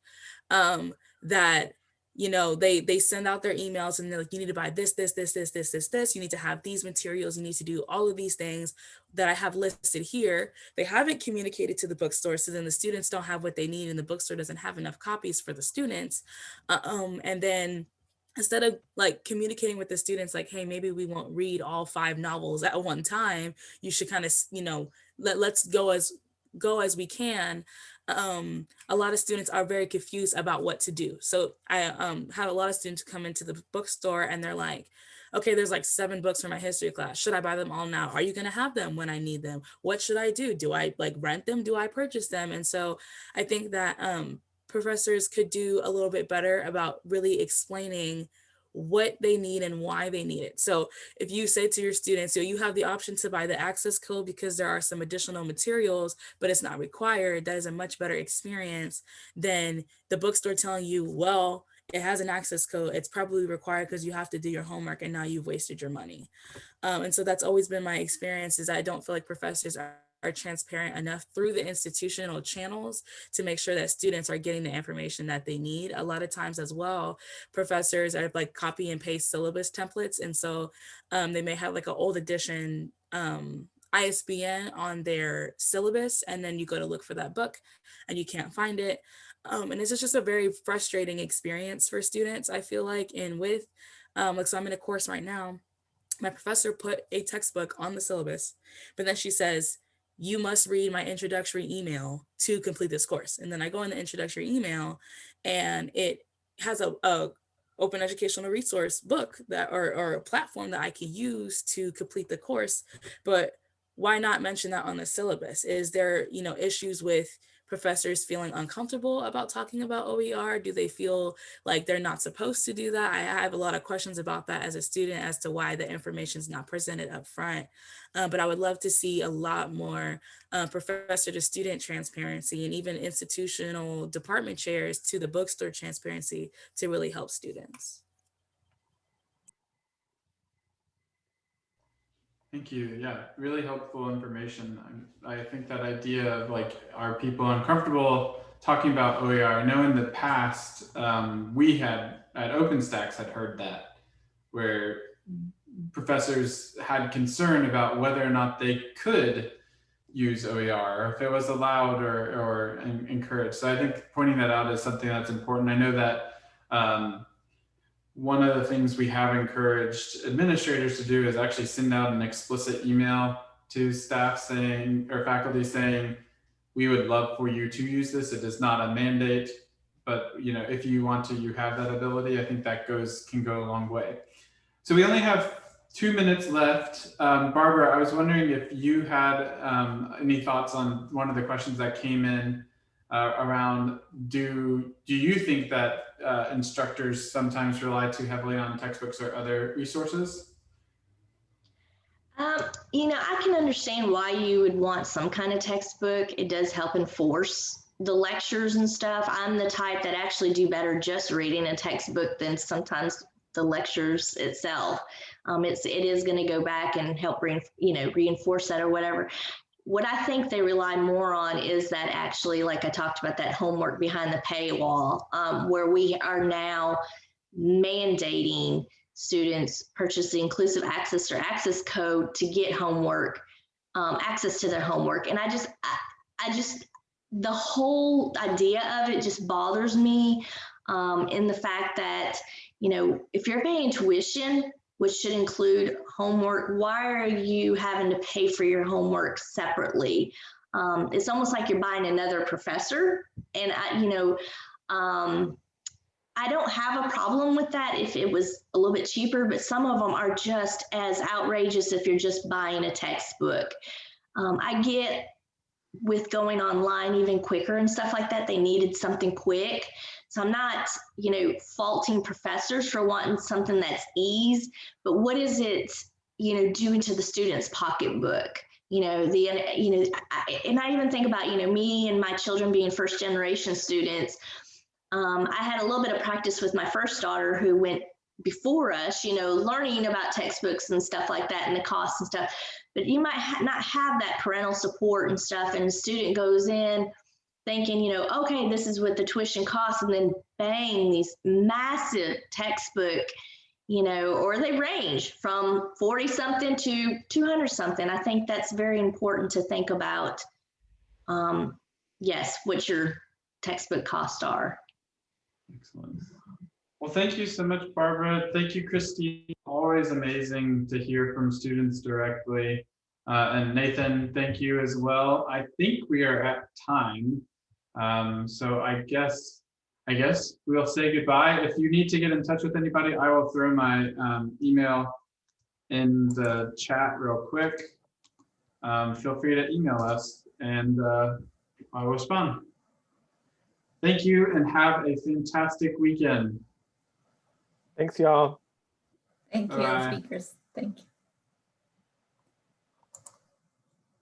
um, that you know they they send out their emails and they're like you need to buy this this this this this this this. You need to have these materials. You need to do all of these things that i have listed here. They haven't communicated to the bookstore so then the students don't have what they need and the bookstore doesn't have enough copies for the students. Uh, um and then instead of like communicating with the students like hey maybe we won't read all five novels at one time. You should kind of you know let, let's go as go as we can. Um a lot of students are very confused about what to do. So i um had a lot of students come into the bookstore and they're like okay there's like seven books for my history class. Should i buy them all now? Are you going to have them when i need them? What should i do? Do i like rent them? Do i purchase them? And so i think that um professors could do a little bit better about really explaining what they need and why they need it. So if you say to your students, so you have the option to buy the access code because there are some additional materials, but it's not required, that is a much better experience than the bookstore telling you, well, it has an access code. It's probably required because you have to do your homework and now you've wasted your money. Um, and so that's always been my experience is I don't feel like professors are are transparent enough through the institutional channels to make sure that students are getting the information that they need. A lot of times as well, professors are like copy and paste syllabus templates. And so um, they may have like an old edition um, ISBN on their syllabus, and then you go to look for that book and you can't find it. Um, and it's just a very frustrating experience for students, I feel like, and with, um, like, so I'm in a course right now, my professor put a textbook on the syllabus, but then she says, you must read my introductory email to complete this course. And then I go in the introductory email and it has a, a open educational resource book that or, or a platform that I can use to complete the course. But why not mention that on the syllabus? Is there, you know, issues with professors feeling uncomfortable about talking about OER? Do they feel like they're not supposed to do that? I have a lot of questions about that as a student as to why the information is not presented up front. Uh, but I would love to see a lot more uh, professor to student transparency and even institutional department chairs to the bookstore transparency to really help students. Thank you. Yeah, really helpful information. I, I think that idea of like, are people uncomfortable talking about OER? I know in the past, um, we had at OpenStax had heard that, where professors had concern about whether or not they could use OER, or if it was allowed or, or encouraged. So I think pointing that out is something that's important. I know that um, one of the things we have encouraged administrators to do is actually send out an explicit email to staff saying or faculty saying we would love for you to use this. It is not a mandate but you know if you want to you have that ability. I think that goes can go a long way. So we only have two minutes left. Um, barbara i was wondering if you had um, any thoughts on one of the questions that came in uh, around do do you think that uh, instructors sometimes rely too heavily on textbooks or other resources? Um, you know, I can understand why you would want some kind of textbook. It does help enforce the lectures and stuff. I'm the type that actually do better just reading a textbook than sometimes the lectures itself. Um, it's it is going to go back and help re, you know reinforce that or whatever what I think they rely more on is that actually, like I talked about, that homework behind the paywall, um, where we are now mandating students purchase the inclusive access or access code to get homework, um, access to their homework. And I just, I, I just, the whole idea of it just bothers me um, in the fact that, you know, if you're paying tuition, which should include homework, why are you having to pay for your homework separately? Um, it's almost like you're buying another professor. And I, you know, um, I don't have a problem with that if it was a little bit cheaper, but some of them are just as outrageous if you're just buying a textbook. Um, I get with going online even quicker and stuff like that, they needed something quick. So I'm not, you know, faulting professors for wanting something that's ease, but what is it, you know, doing to the student's pocketbook? You know, the, you know, I, and I even think about, you know, me and my children being first generation students. Um, I had a little bit of practice with my first daughter who went before us, you know, learning about textbooks and stuff like that and the costs and stuff. But you might ha not have that parental support and stuff, and the student goes in thinking, you know, okay, this is what the tuition costs, and then bang, these massive textbook, you know, or they range from 40 something to 200 something. I think that's very important to think about. Um, yes, what your textbook costs are. Excellent. Well, thank you so much, Barbara. Thank you, Christine. Always amazing to hear from students directly. Uh, and Nathan, thank you as well. I think we are at time. Um, so I guess, I guess we'll say goodbye. If you need to get in touch with anybody, I will throw my um, email in the chat real quick. Um, feel free to email us and uh, I'll respond. Thank you and have a fantastic weekend. Thanks, y'all. Thank you, Bye. speakers. Thank you.